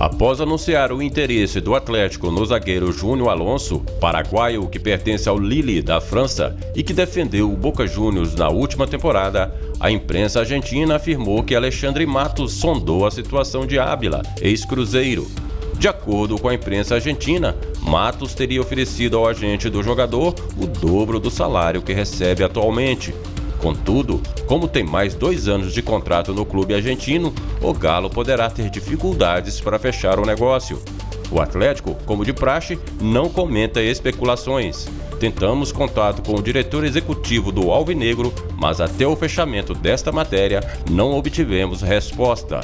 Após anunciar o interesse do Atlético no zagueiro Júnior Alonso, paraguaio que pertence ao Lille da França e que defendeu o Boca Juniors na última temporada, a imprensa argentina afirmou que Alexandre Matos sondou a situação de Ábila, ex-cruzeiro. De acordo com a imprensa argentina, Matos teria oferecido ao agente do jogador o dobro do salário que recebe atualmente, Contudo, como tem mais dois anos de contrato no clube argentino, o Galo poderá ter dificuldades para fechar o negócio. O Atlético, como de praxe, não comenta especulações. Tentamos contato com o diretor executivo do Alvinegro, mas até o fechamento desta matéria não obtivemos resposta.